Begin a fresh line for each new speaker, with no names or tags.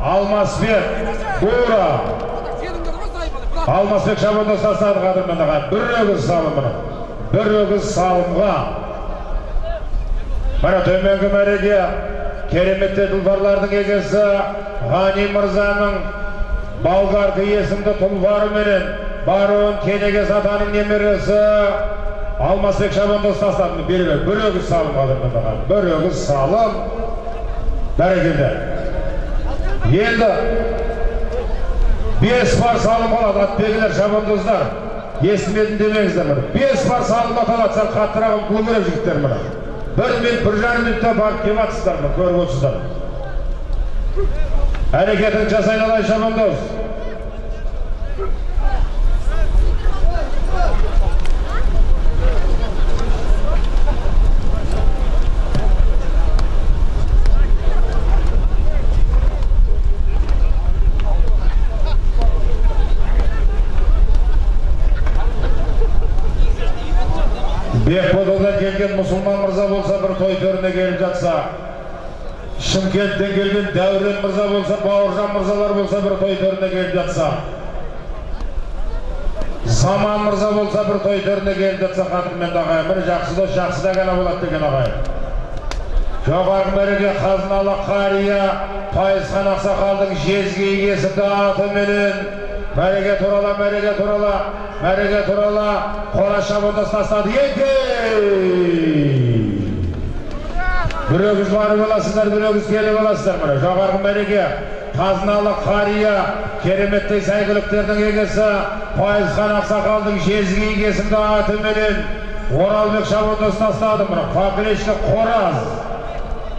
алмасбек бура. Алмасбек шабандоз тастады қадірмен аға бір өгіз салымына бір өгіз салымға. Мына төменгі мәреге кереметті тұлпарлардың егесі ғани мырзаның болгарка есімді тұлпарыменен баруын кенегес атаның немересі алмасбек шабандоз тастады. Бері бер. Бір өгіз салым қадірмен бір өгіз салым. Бәрекелді. Енді бес бар салым қалады атбегілер шабандоздар естімедім демеңіздер міне. Бес бар салым аталады сәл қаттырақ қылу керек жігіттер міне. бір минут бір жарым минутта барып келіп жатсыздар міне көріп отырсыздар. Әрекетін жасай алай шабандоз бекбододан келген мұсылман мырза болса бір той төріне келіп жатса шымкенттен келген дәурен мырза болса бауыржан мырзалар болса бір той төріне келіп жатса заман мырза болса бір той төріне келіп жатса қадірменді ағайын бір жақсы дос жақсы да ғана болады деген ағайын жоғарғы мәреге қазыналы қария пайызхан ақсақалдың жезгі есімді атыменен. Мәреге турала мәреге турала мәреге турала қора шабандоз тастады өгіз барып аласыздар өгіз келіп аласыздар. Міне жоғарғы мәреге қазыналы қария кереметтей сәйгүліктердің егесі пайызхан ақсақалдың жезгі есімді атыменен оралбек шабандоз тастады міне поперечный қораз.